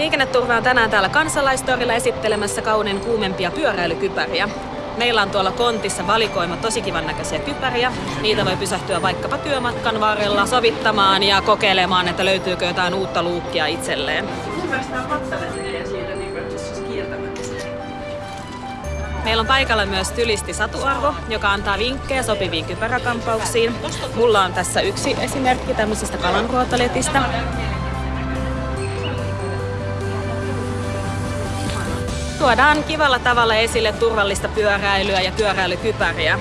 Liikenneturva on tänään täällä kansalaistorilla esittelemässä kauniin kuumempia pyöräilykypäriä. Meillä on tuolla kontissa valikoima tosi kivan näköisiä kypäriä. Niitä voi pysähtyä vaikkapa työmatkan varrella sovittamaan ja kokeilemaan, että löytyykö jotain uutta luukkia itselleen. Meillä on paikalla myös tylisti Satuarvo, joka antaa vinkkejä sopiviin kypäräkampauksiin. Mulla on tässä yksi esimerkki tämmöisestä kalanruotoletistä. Tuodaan kivalla tavalla esille turvallista pyöräilyä ja pyöräilykypäriä.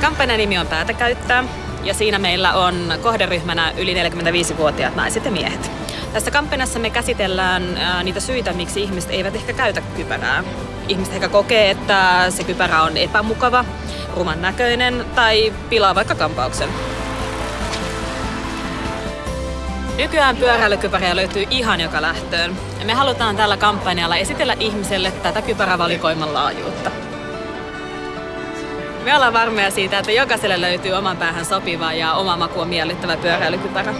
Kampanjan nimi on Päätä käyttää ja siinä meillä on kohderyhmänä yli 45-vuotiaat naiset ja miehet. Tässä kampanjassa me käsitellään niitä syitä, miksi ihmiset eivät ehkä käytä kypärää. Ihmiset ehkä kokee, että se kypärä on epämukava, ruman näköinen tai pilaa vaikka kampauksen. Nykyään pyöräilykypäriä löytyy ihan joka lähtöön. Me halutaan tällä kampanjalla esitellä ihmiselle tätä kypärävalikoiman laajuutta. Me ollaan varmoja siitä, että jokaiselle löytyy oman päähän sopiva ja oma makuun miellyttävä pyöräilykypärä.